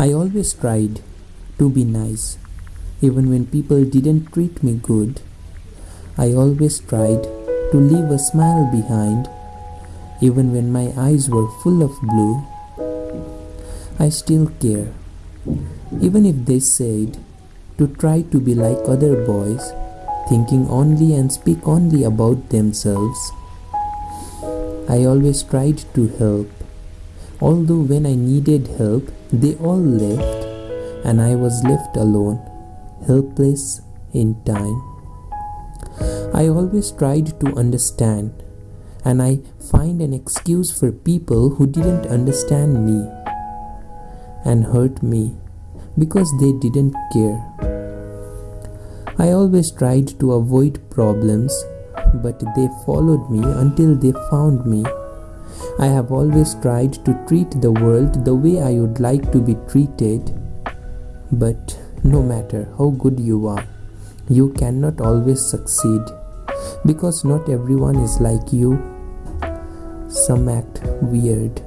I always tried to be nice, even when people didn't treat me good. I always tried to leave a smile behind, even when my eyes were full of blue. I still care, even if they said to try to be like other boys, thinking only and speak only about themselves. I always tried to help, although when I needed help, they all left, and I was left alone, helpless in time. I always tried to understand, and I find an excuse for people who didn't understand me and hurt me because they didn't care. I always tried to avoid problems, but they followed me until they found me. I have always tried to treat the world the way I would like to be treated. But no matter how good you are, you cannot always succeed because not everyone is like you. Some act weird